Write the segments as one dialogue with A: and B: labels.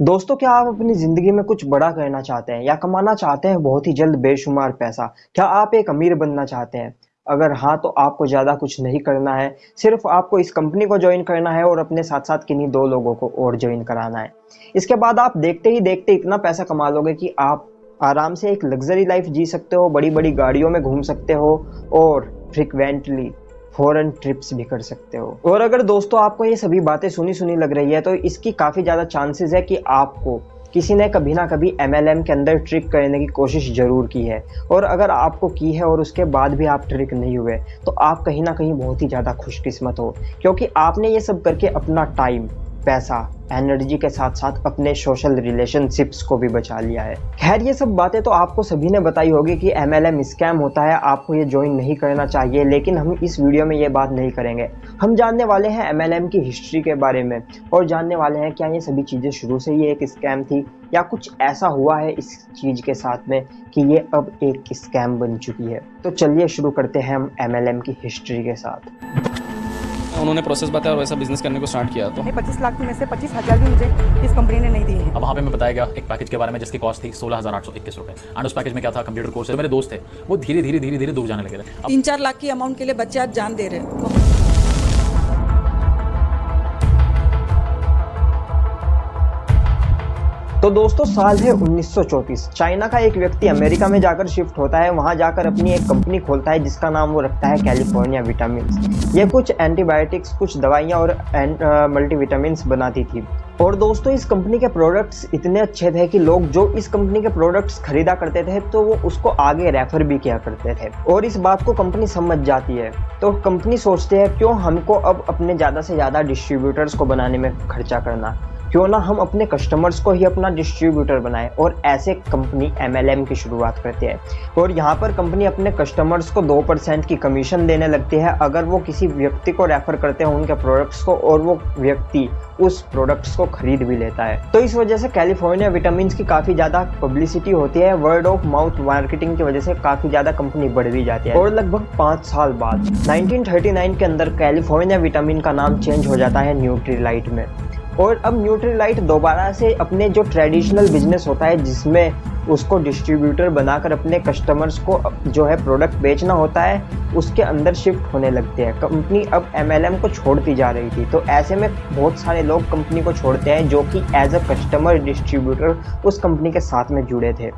A: दोस्तों क्या आप अपनी ज़िंदगी में कुछ बड़ा करना चाहते हैं या कमाना चाहते हैं बहुत ही जल्द बेशुमार पैसा? क्या आप एक अमीर बनना चाहते हैं? अगर हाँ, तो आपको ज़्यादा कुछ नहीं करना है, सिर्फ़ आपको इस कंपनी को ज्वाइन करना है और अपने साथ-साथ किन्हीं दो लोगों को और ज्वाइन कराना है। इसके बाद आप देखते ही देखते इतना पैसा कमा लोगे कि आप आराम से एक लग्ज़री लाइफ़ जी सकते हो, बड़ी-बड़ी गाड़ियों में घूम सकते हो और फ्रीक्वेंटली फॉरेन ट्रिप्स भी कर सकते हो। और अगर दोस्तों आपको ये सभी बातें सुनी सुनी लग रही है तो इसकी काफ़ी ज़्यादा चांसेस है कि आपको किसी ने कभी ना कभी एमएलएम के अंदर ट्रिक करने की कोशिश ज़रूर की है। और अगर आपको की है और उसके बाद भी आप ट्रिक नहीं हुए तो आप कहीं ना कहीं बहुत ही ज़्यादा खुशकिस्मत हो, क्योंकि आपने ये सब करके अपना टाइम पैसा एनर्जी के साथ साथ अपने सोशल रिलेशनशिप्स को भी बचा लिया है। खैर, ये सब बातें तो आपको सभी ने बताई होगी कि एम एल स्कैम होता है, आपको ये ज्वाइन नहीं करना चाहिए, लेकिन हम इस वीडियो में ये बात नहीं करेंगे। हम जानने वाले हैं एमएलएम की हिस्ट्री के बारे में, और जानने वाले हैं क्या ये सभी चीज़ें शुरू से ही एक स्कैम थी, या कुछ ऐसा हुआ है इस चीज़ के साथ में कि ये अब एक स्कैम बन चुकी है। तो चलिए शुरू करते हैं हम एमएलएम की हिस्ट्री के साथ।
B: उन्होंने प्रोसेस बताया और वैसा बिज़नेस करने को स्टार्ट किया तो
C: पच्चीस लाख में से पच्चीस हज़ार भी मुझे इस कंपनी ने नहीं दी है
B: अब वहाँ पे मैं बताया गया एक पैकेज के बारे में जिसकी कॉस्ट थी सोलह हज़ार आठ सौ इक्कीस रुपए। एंड उस पैकेज में क्या था? कंप्यूटर कोर्स मेरे दोस्त थे। वो धीरे धीरे धीरे धीरे दूर जाने लगे थे।
C: तीन चार लाख की अमाउंट के लिए बच्चे आज जान दे रहे हैं।
A: तो दोस्तों, साल है 1934 चाइना का एक व्यक्ति अमेरिका में जाकर शिफ्ट होता है। वहाँ जाकर अपनी एक कंपनी खोलता है, जिसका नाम वो रखता है कैलिफ़ोर्निया विटामिन ये कुछ एंटीबायोटिक्स, कुछ दवाइयाँ और मल्टीविटामिन बनाती थी। और दोस्तों, इस कंपनी के प्रोडक्ट्स इतने अच्छे थे कि लोग जो इस कंपनी के प्रोडक्ट्स खरीदा करते थे तो वो उसको आगे रेफर भी किया करते थे। और इस बात को कंपनी समझ जाती है। तो कंपनी सोचते है, क्यों हमको अब अपने ज़्यादा से ज़्यादा डिस्ट्रीब्यूटर्स को बनाने में खर्चा करना? क्यों ना हम अपने कस्टमर्स को ही अपना डिस्ट्रीब्यूटर बनाए और ऐसे कंपनी एमएलएम की शुरुआत करती है। और यहाँ पर कंपनी अपने कस्टमर्स को दो परसेंट की कमीशन देने लगती है अगर वो किसी व्यक्ति को रेफर करते हैं उनके प्रोडक्ट्स को और वो व्यक्ति उस प्रोडक्ट्स को खरीद भी लेता है। तो इस वजह से कैलिफ़ोर्निया विटामिन की काफ़ी ज़्यादा पब्लिसिटी होती है वर्ड ऑफ़ माउथ मार्केटिंग की वजह से काफ़ी ज़्यादा कंपनी बढ़ भी जाती है। और लगभग पाँच साल बाद 1939 के अंदर कैलिफ़ोर्निया विटामिन का नाम चेंज हो जाता है न्यूट्रीलाइट में। और अब न्यूट्रीलाइट दोबारा से अपने जो ट्रेडिशनल बिज़नेस होता है, जिसमें उसको डिस्ट्रीब्यूटर बनाकर अपने कस्टमर्स को जो है प्रोडक्ट बेचना होता है, उसके अंदर शिफ्ट होने लगते हैं। कंपनी अब एमएलएम को छोड़ती जा रही थी। तो ऐसे में बहुत सारे लोग कंपनी को छोड़ते हैं, जो कि एज अ कस्टमर डिस्ट्रीब्यूटर उस कंपनी के साथ में जुड़े थे।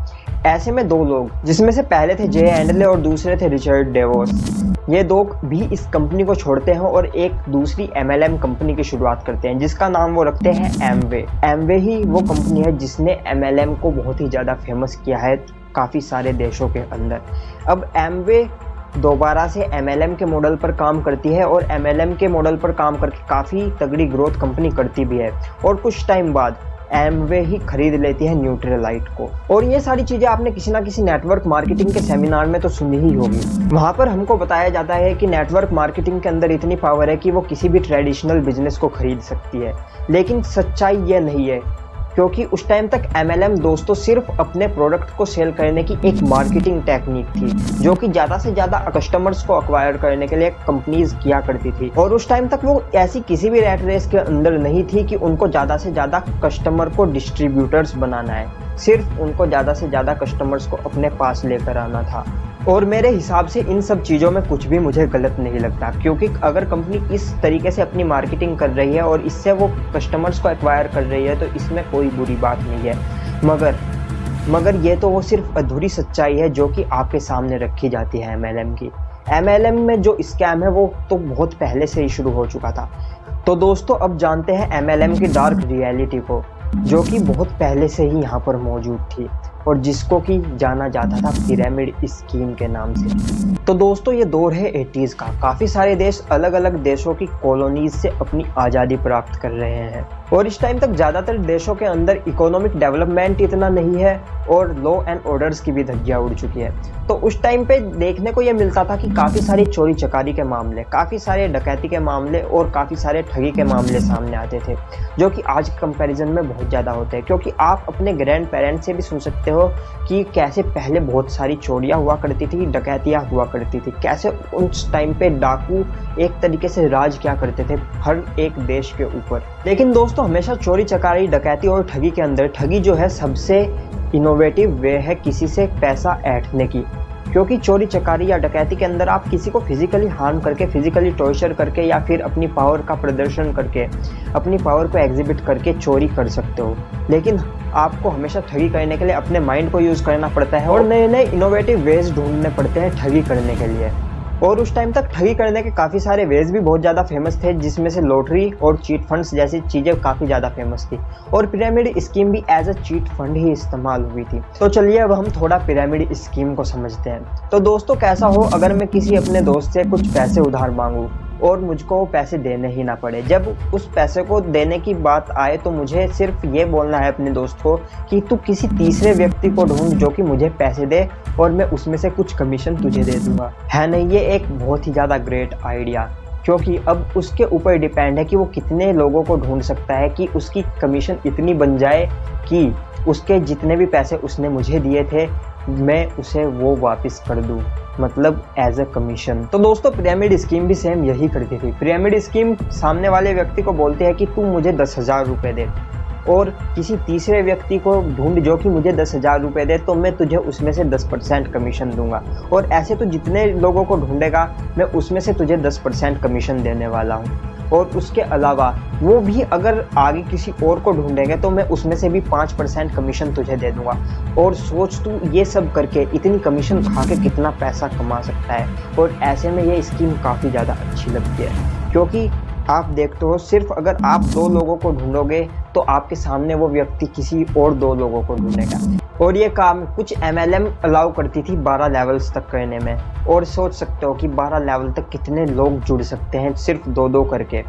A: ऐसे में दो लोग, जिसमें से पहले थे जे एंडले और दूसरे थे रिचर्ड डेवोस ये दो भी इस कंपनी को छोड़ते हैं और एक दूसरी एमएलएम कंपनी की शुरुआत करते हैं, जिसका नाम वो रखते हैं एमवे एमवे ही वो कंपनी है जिसने एमएलएम को बहुत ही ज़्यादा फ़ेमस किया है काफ़ी सारे देशों के अंदर। अब एमवे दोबारा से एमएलएम के मॉडल पर काम करती है और एमएलएम के मॉडल पर काम करके काफ़ी तगड़ी ग्रोथ कंपनी करती भी है। और कुछ टाइम बाद एमवे ही खरीद लेती है न्यूट्रलाइट को। और ये सारी चीज़ें आपने किसी ना किसी नेटवर्क मार्केटिंग के सेमिनार में तो सुनी ही होगी। वहाँ पर हमको बताया जाता है कि नेटवर्क मार्केटिंग के अंदर इतनी पावर है कि वो किसी भी ट्रेडिशनल बिज़नेस को खरीद सकती है। लेकिन सच्चाई ये नहीं है क्योंकि उस टाइम तक एमएलएम दोस्तों सिर्फ़ अपने प्रोडक्ट को सेल करने की एक मार्केटिंग टेक्निक थी, जो कि ज़्यादा से ज़्यादा कस्टमर्स को अक्वायर करने के लिए कंपनीज़ किया करती थी। और उस टाइम तक वो ऐसी किसी भी रेट रेस के अंदर नहीं थी कि उनको ज़्यादा से ज़्यादा कस्टमर को डिस्ट्रीब्यूटर्स बनाना है। सिर्फ़ उनको ज़्यादा से ज़्यादा कस्टमर्स को अपने पास लेकर आना था। और मेरे हिसाब से इन सब चीज़ों में कुछ भी मुझे गलत नहीं लगता, क्योंकि अगर कंपनी इस तरीके से अपनी मार्केटिंग कर रही है और इससे वो कस्टमर्स को एक्वायर कर रही है तो इसमें कोई बुरी बात नहीं है। मगर मगर ये तो वो सिर्फ़ अधूरी सच्चाई है जो कि आपके सामने रखी जाती है एमएलएम की। एमएलएम में जो स्कैम है, वो तो बहुत पहले से ही शुरू हो चुका था। तो दोस्तों, अब जानते हैं एमएलएम की डार्क रियलिटी को। जो कि बहुत पहले से ही यहाँ पर मौजूद थी। और जिसको कि जाना जाता था पिरामिड स्कीम के नाम से। तो दोस्तों, ये दौर है एटीज़ का। काफ़ी सारे देश अलग अलग देशों की कॉलोनीज से अपनी आज़ादी प्राप्त कर रहे हैं। और इस टाइम तक ज़्यादातर देशों के अंदर इकोनॉमिक डेवलपमेंट इतना नहीं है और लॉ एंड ऑर्डर्स की भी धज्जियाँ उड़ चुकी है। तो उस टाइम पे देखने को ये मिलता था कि काफ़ी सारी चोरी चकारी के मामले, काफ़ी सारे डकैती के मामले और काफ़ी सारे ठगी के मामले सामने आते थे, जो कि आज कंपैरिजन में बहुत ज़्यादा होते हैं, क्योंकि आप अपने ग्रैंड पेरेंट्स से भी सुन सकते हो कि कैसे पहले बहुत सारी चोरियाँ हुआ करती थी, डकैतियाँ हुआ करती थी। कैसे उस टाइम पे डाकू एक तरीके से राज क्या करते थे हर एक देश के ऊपर। लेकिन दोस्तों, हमेशा चोरी, चकारी, डकैती और ठगी के अंदर, ठगी जो है सबसे इनोवेटिव वे है किसी से पैसा ऐठने की। क्योंकि चोरी, चकारी या डकैती के अंदर आप किसी को फिजिकली हार्म करके फिजिकली टॉर्चर करके या फिर अपनी पावर का प्रदर्शन करके, अपनी पावर को एग्जिबिट करके चोरी कर सकते हो। लेकिन आपको हमेशा ठगी करने के लिए अपने माइंड को यूज़ करना पड़ता है और नए नए इनोवेटिव वेज ढूँढने पड़ते हैं ठगी करने के लिए। और उस टाइम तक ठगी करने के काफ़ी सारे वेज भी बहुत ज़्यादा फ़ेमस थे, जिसमें से लॉटरी और चीट फंड्स जैसी चीज़ें काफ़ी ज़्यादा फ़ेमस थी। और पिरामिड स्कीम भी एज अ चीट फंड ही इस्तेमाल हुई थी। तो चलिए अब हम थोड़ा पिरामिड स्कीम को समझते हैं। तो दोस्तों, कैसा हो अगर मैं किसी अपने दोस्त से कुछ पैसे उधार मांगूँ? और मुझको वो पैसे देने ही ना पड़े। जब उस पैसे को देने की बात आए तो मुझे सिर्फ़ ये बोलना है अपने दोस्त को कि तू किसी तीसरे व्यक्ति को ढूंढ जो कि मुझे पैसे दे और मैं उसमें से कुछ कमीशन तुझे दे दूँगा। है नहीं, ये एक बहुत ही ज़्यादा ग्रेट आइडिया क्योंकि अब उसके ऊपर डिपेंड है कि वो कितने लोगों को ढूंढ सकता है कि उसकी कमीशन इतनी बन जाए कि उसके जितने भी पैसे उसने मुझे दिए थे मैं उसे वो वापस कर दूँ मतलब एज अ कमीशन तो दोस्तों पिरामिड स्कीम भी सेम यही करती थी। पिरामिड स्कीम सामने वाले व्यक्ति को बोलते हैं कि तू मुझे दस हज़ार रुपये दे। और किसी तीसरे व्यक्ति को ढूंढ जो कि मुझे दस हज़ार रुपये दे तो मैं तुझे उसमें से दस परसेंट कमीशन दूँगा। और ऐसे तो जितने लोगों को ढूंढेगा, मैं उसमें से तुझे दस परसेंट कमीशन देने वाला हूँ। और उसके अलावा वो भी अगर आगे किसी और को ढूंढेंगे तो मैं उसमें से भी पाँच परसेंट कमीशन तुझे दे दूँगा। और सोच तू ये सब करके इतनी कमीशन खा के कितना पैसा कमा सकता है। और ऐसे में ये स्कीम काफ़ी ज़्यादा अच्छी लगती है। क्योंकि आप देखते हो, सिर्फ़ अगर आप दो लोगों को ढूंढोगे तो आपके सामने वो व्यक्ति किसी और दो लोगों को ढूंढेगा। और ये काम कुछ एम एल एम अलाउ करती थी 12 लेवल्स तक करने में। और सोच सकते हो कि 12 लेवल तक कितने लोग जुड़ सकते हैं सिर्फ़ दो दो करके।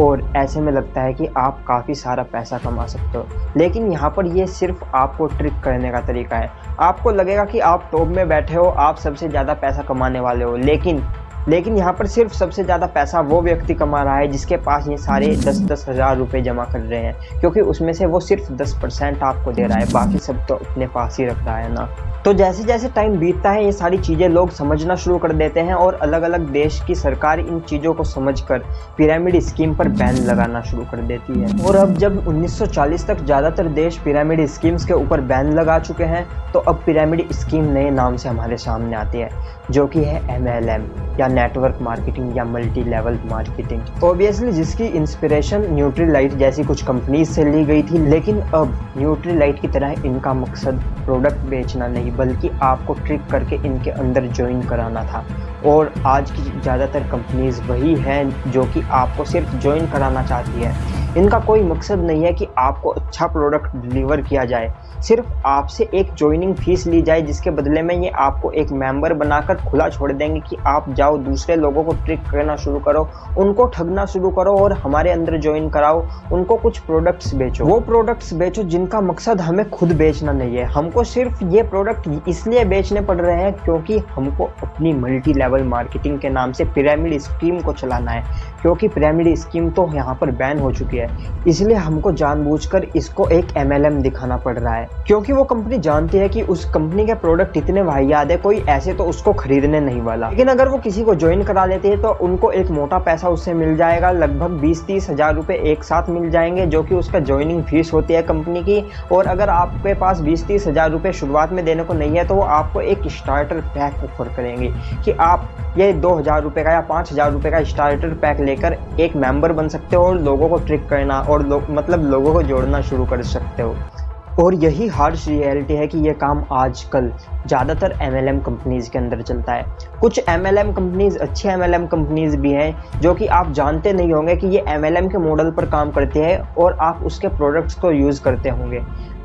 A: और ऐसे में लगता है कि आप काफ़ी सारा पैसा कमा सकते हो। लेकिन यहाँ पर ये सिर्फ़ आपको ट्रिक करने का तरीका है। आपको लगेगा कि आप टॉप में बैठे हो, आप सबसे ज़्यादा पैसा कमाने वाले हो। लेकिन लेकिन यहाँ पर सिर्फ़ सबसे ज़्यादा पैसा वो व्यक्ति कमा रहा है जिसके पास ये सारे दस दस हज़ार रुपये जमा कर रहे हैं, क्योंकि उसमें से वो सिर्फ़ दस परसेंट आपको दे रहा है, बाकी सब तो अपने पास ही रख रहा है ना। तो जैसे जैसे टाइम बीतता है, ये सारी चीज़ें लोग समझना शुरू कर देते हैं और अलग अलग देश की सरकार इन चीज़ों को समझकर पिरामिड स्कीम पर बैन लगाना शुरू कर देती है। और अब जब 1940 तक ज़्यादातर देश पिरामिड स्कीम्स के ऊपर बैन लगा चुके हैं तो अब पिरामिड स्कीम नए नाम से हमारे सामने आती है, जो कि है एम या नेटवर्क मार्केटिंग या मल्टी लेवल मार्केटिंग ऑब्वियसली जिसकी इंस्पिरेशन न्यूट्री लाइट जैसी कुछ कंपनीज़ से ली गई थी, लेकिन अब न्यूट्री लाइट की तरह इनका मकसद प्रोडक्ट बेचना नहीं, बल्कि आपको ट्रिक करके इनके अंदर ज्वाइन कराना था। और आज की ज़्यादातर कंपनीज़ वही हैं जो कि आपको सिर्फ़ ज्वाइन कराना चाहती है। इनका कोई मकसद नहीं है कि आपको अच्छा प्रोडक्ट डिलीवर किया जाए। सिर्फ़ आपसे एक ज्वाइनिंग फ़ीस ली जाए, जिसके बदले में ये आपको एक मेंबर बनाकर खुला छोड़ देंगे कि आप जाओ, दूसरे लोगों को ट्रिक करना शुरू करो, उनको ठगना शुरू करो और हमारे अंदर ज्वाइन कराओ, उनको कुछ प्रोडक्ट्स बेचो। वो प्रोडक्ट्स बेचो जिनका मकसद हमें खुद बेचना नहीं है। हमको सिर्फ़ ये प्रोडक्ट इसलिए बेचने पड़ रहे हैं क्योंकि हमको अपनी मल्टी लेवल मार्केटिंग के नाम से पिरामिड स्कीम को चलाना है। क्योंकि पिरामिड स्कीम तो यहाँ पर बैन हो चुकी है। इसलिए हमको जानबूझकर इसको एक एमएलएम दिखाना पड़ रहा है। क्योंकि वो कंपनी जानती है कि उस कंपनी के प्रोडक्ट इतने वाहियात है, कोई ऐसे तो उसको खरीदने नहीं वाला। लेकिन अगर वो किसी को ज्वाइन करा लेते हैं तो उनको एक मोटा पैसा उससे मिल जाएगा, लगभग बीस तीस हज़ार रुपए एक साथ मिल जाएँगे, जो कि उसका ज्वाइनिंग फ़ीस होती है कंपनी की। और अगर आपके पास बीस तीस हज़ार रुपए शुरुआत में देने को नहीं है तो वो आपको एक स्टार्टर पैक ऑफ़र करेंगे कि आप ये दो हज़ार रुपए का या पाँच हज़ार रुपए का स्टार्टर पैक लेकर एक मेंबर बन सकते हो और लोगों को ट्रिक करना और लो, मतलब लोगों को जोड़ना शुरू कर सकते हो। और यही हार्श रियलिटी है कि ये काम आजकल ज़्यादातर एम एल कंपनीज़ के अंदर चलता है। कुछ एम एल कंपनीज़ अच्छे एम एल कंपनीज़ भी हैं जो कि आप जानते नहीं होंगे कि ये एम के मॉडल पर काम करते हैं और आप उसके प्रोडक्ट्स को यूज़ करते होंगे।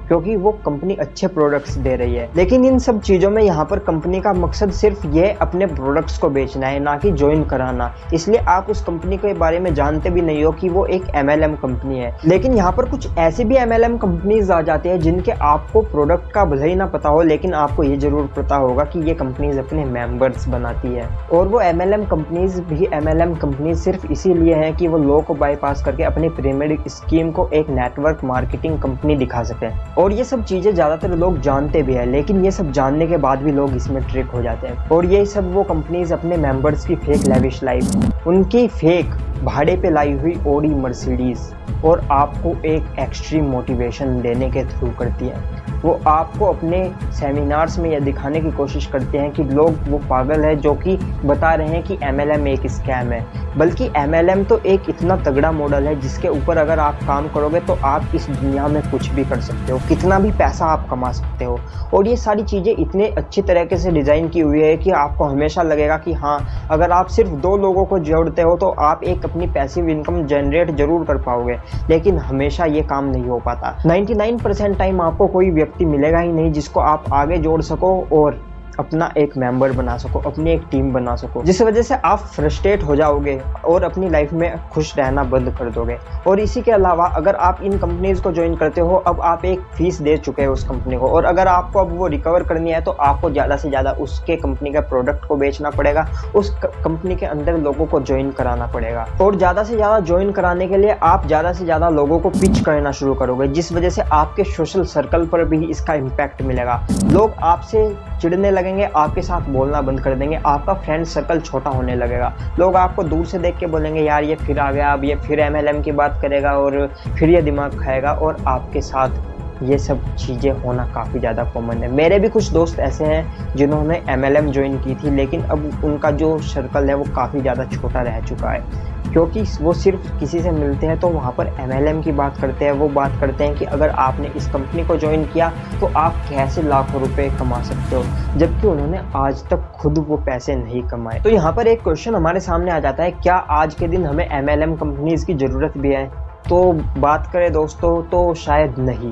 A: क्योंकि वो कंपनी अच्छे प्रोडक्ट्स दे रही है। लेकिन इन सब चीज़ों में यहाँ पर कंपनी का मकसद सिर्फ़ ये अपने प्रोडक्ट्स को बेचना है, ना कि ज्वाइन कराना। इसलिए आप उस कंपनी के बारे में जानते भी नहीं हो कि वो एक एमएलएम कंपनी है। लेकिन यहाँ पर कुछ ऐसी भी एम एल कंपनीज़ आ जाती है जिनके आपको प्रोडक्ट का भले ही ना पता हो, लेकिन आपको ये ज़रूर पता होगा कि ये कंपनीज़ अपने मेंबर्स बनाती है। और वो एमएलएम कंपनीज़ भी एम कंपनीज़ सिर्फ़ इसीलिए है कि वो लो को बाईपास करके अपनी पिरामिड स्कीम को एक नेटवर्क मार्केटिंग कंपनी दिखा सके। और ये सब चीज़ें ज़्यादातर लोग जानते भी हैं, लेकिन ये सब जानने के बाद भी लोग इसमें ट्रिक हो जाते हैं। और ये सब वो कंपनीज़ अपने मेंबर्स की फेक लेविश लाइफ उनकी फेक भाड़े पे लाई हुई ओडी मर्सिडीज़ और आपको एक एक्सट्रीम मोटिवेशन देने के थ्रू करती है। वो आपको अपने सेमिनार्स में यह दिखाने की कोशिश करते हैं कि लोग वो पागल है जो कि बता रहे हैं कि एमएलएम एक स्कैम है। बल्कि एमएलएम तो एक इतना तगड़ा मॉडल है जिसके ऊपर अगर आप काम करोगे तो आप इस दुनिया में कुछ भी कर सकते हो। कितना भी पैसा आप कमा सकते हो। और ये सारी चीज़ें इतने अच्छी तरीके से डिज़ाइन की हुई है कि आपको हमेशा लगेगा कि हाँ अगर आप सिर्फ़ दो लोगों को जोड़ते हो तो आप एक अपनी पैसिव इनकम जनरेट ज़रूर कर पाओगे, लेकिन हमेशा ये काम नहीं हो पाता। 99% टाइम आपको कोई व्यक्ति मिलेगा ही नहीं जिसको आप आगे जोड़ सको और अपना एक मेंबर बना सको, अपनी एक टीम बना सको, जिस वजह से आप फ्रस्ट्रेट हो जाओगे और अपनी लाइफ में खुश रहना बंद कर दोगे। और इसी के अलावा, अगर आप इन कंपनीज़ को ज्वाइन करते हो, अब आप एक फ़ीस दे चुके हो उस कंपनी को। और अगर आपको अब वो रिकवर करनी है तो आपको ज़्यादा से ज़्यादा उसके कंपनी के प्रोडक्ट को बेचना पड़ेगा, उस कंपनी के अंदर लोगों को ज्वाइन कराना पड़ेगा। और ज़्यादा से ज़्यादा ज्वाइन कराने के लिए आप ज़्यादा से ज़्यादा लोगों को पिच करना शुरू करोगे, जिस वजह से आपके सोशल सर्कल पर भी इसका इम्पैक्ट मिलेगा। लोग आपसे चिढ़ने लगेंगे आपके साथ बोलना बंद कर देंगे, आपका फ्रेंड सर्कल छोटा होने लगेगा। लोग आपको दूर से देख के बोलेंगे, यार, ये फिर आ गया, अब ये फिर एमएलएम की बात करेगा और फिर ये दिमाग खाएगा। और आपके साथ ये सब चीज़ें होना काफ़ी ज़्यादा कॉमन है। मेरे भी कुछ दोस्त ऐसे हैं जिन्होंने एम एल ज्वाइन की थी, लेकिन अब उनका जो सर्कल है वो काफ़ी ज़्यादा छोटा रह चुका है। क्योंकि वो सिर्फ़ किसी से मिलते हैं तो वहाँ पर एमएलएम की बात करते हैं, वो बात करते हैं कि अगर आपने इस कंपनी को ज्वाइन किया तो आप कैसे लाखों रुपए कमा सकते हो? जबकि उन्होंने आज तक खुद वो पैसे नहीं कमाए। तो यहाँ पर एक क्वेश्चन हमारे सामने आ जाता है, क्या आज के दिन हमें एमएलएम कंपनीज़ की ज़रूरत भी है? तो बात करें दोस्तों तो शायद नहीं।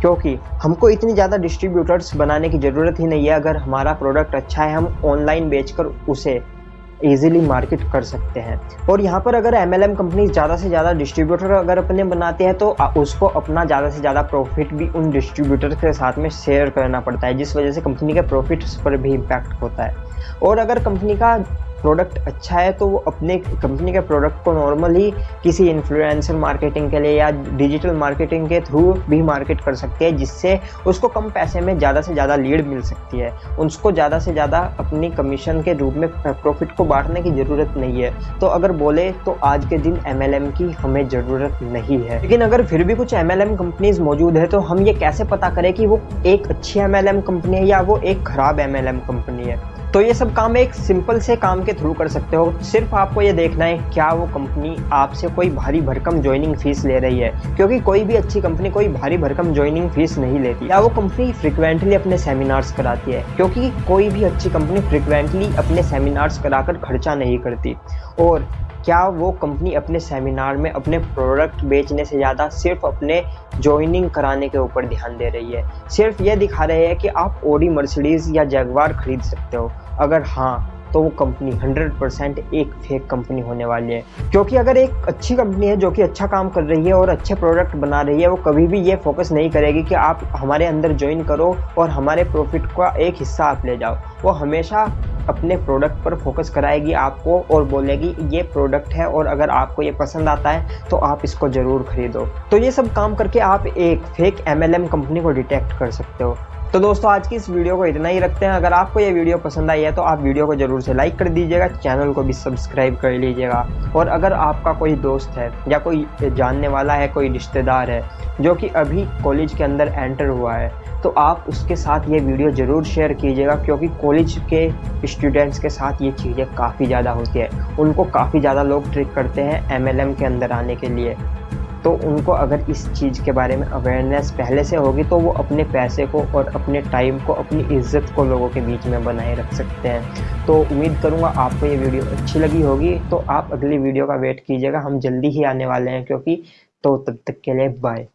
A: क्योंकि हमको इतनी ज़्यादा डिस्ट्रीब्यूटर्स बनाने की ज़रूरत ही नहीं है। अगर हमारा प्रोडक्ट अच्छा है, हम ऑनलाइन बेचकर उसे ईजिली मार्केट कर सकते हैं। और यहाँ पर अगर एम एल कंपनी ज़्यादा से ज़्यादा डिस्ट्रीब्यूटर अगर अपने बनाते हैं तो उसको अपना ज़्यादा से ज़्यादा प्रॉफिट भी उन डिस्ट्रीब्यूटर के साथ में शेयर करना पड़ता है, जिस वजह से कंपनी के प्रॉफिट्स पर भी इम्पैक्ट होता है। और अगर कंपनी का प्रोडक्ट अच्छा है तो वो अपने कंपनी के प्रोडक्ट को नॉर्मली किसी इन्फ्लुएंसर मार्केटिंग के लिए या डिजिटल मार्केटिंग के थ्रू भी मार्केट कर सकते हैं, जिससे उसको कम पैसे में ज़्यादा से ज़्यादा लीड मिल सकती है। उसको ज़्यादा से ज़्यादा अपनी कमीशन के रूप में प्रॉफिट को बांटने की ज़रूरत नहीं है। तो अगर बोले तो आज के दिन एमएलएम की हमें ज़रूरत नहीं है। लेकिन अगर फिर भी कुछ एमएलएम कंपनीज़ मौजूद है तो हम ये कैसे पता करें कि वो एक अच्छी एमएलएम कंपनी है या वो एक ख़राब एमएलएम कंपनी है? तो ये सब काम एक सिंपल से काम के थ्रू कर सकते हो। सिर्फ़ आपको ये देखना है, क्या वो कंपनी आपसे कोई भारी भरकम ज्वाइनिंग फ़ीस ले रही है? क्योंकि कोई भी अच्छी कंपनी कोई भारी भरकम ज्वाइनिंग फ़ीस नहीं लेती। या वो कंपनी फ्रिक्वेंटली अपने सेमिनार्स कराती है। क्योंकि कोई भी अच्छी कंपनी फ्रिक्वेंटली अपने सेमिनार्स कराकर खर्चा नहीं करती। और क्या वो कंपनी अपने सेमिनार में अपने प्रोडक्ट बेचने से ज़्यादा सिर्फ़ अपने ज्वाइनिंग कराने के ऊपर ध्यान दे रही है? सिर्फ़ ये दिखा रहे हैं कि आप ओडी मर्सिडीज़ या जगवार खरीद सकते हो। अगर हाँ तो वो कंपनी 100 परसेंट एक फेक कंपनी होने वाली है। क्योंकि अगर एक अच्छी कंपनी है जो कि अच्छा काम कर रही है और अच्छे प्रोडक्ट बना रही है, वो कभी भी ये फोकस नहीं करेगी कि आप हमारे अंदर ज्वाइन करो और हमारे प्रॉफिट का एक हिस्सा आप ले जाओ। वो हमेशा अपने प्रोडक्ट पर फोकस कराएगी आपको और बोलेगी, ये प्रोडक्ट है और अगर आपको ये पसंद आता है तो आप इसको ज़रूर खरीदो। तो ये सब काम करके आप एक फेक एमएलएम कंपनी को डिटेक्ट कर सकते हो। तो दोस्तों, आज की इस वीडियो को इतना ही रखते हैं। अगर आपको ये वीडियो पसंद आई है तो आप वीडियो को ज़रूर से लाइक कर दीजिएगा, चैनल को भी सब्सक्राइब कर लीजिएगा। और अगर आपका कोई दोस्त है, या कोई जानने वाला है, कोई रिश्तेदार है, जो कि अभी कॉलेज के अंदर एंटर हुआ है तो आप उसके साथ ये वीडियो ज़रूर शेयर कीजिएगा, क्योंकि कॉलेज के स्टूडेंट्स के साथ ये चीज़ें काफ़ी ज़्यादा होती है। उनको काफ़ी ज़्यादा लोग ट्रिक करते हैं एमएलएम के अंदर आने के लिए। तो उनको अगर इस चीज़ के बारे में अवेयरनेस पहले से होगी तो वो अपने पैसे को और अपने टाइम को, अपनी इज़्ज़त को लोगों के बीच में बनाए रख सकते हैं। तो उम्मीद करूँगा आपको ये वीडियो अच्छी लगी होगी। तो आप अगली वीडियो का वेट कीजिएगा। हम जल्दी ही आने वाले हैं, क्योंकि तो तब तक के लिए बाय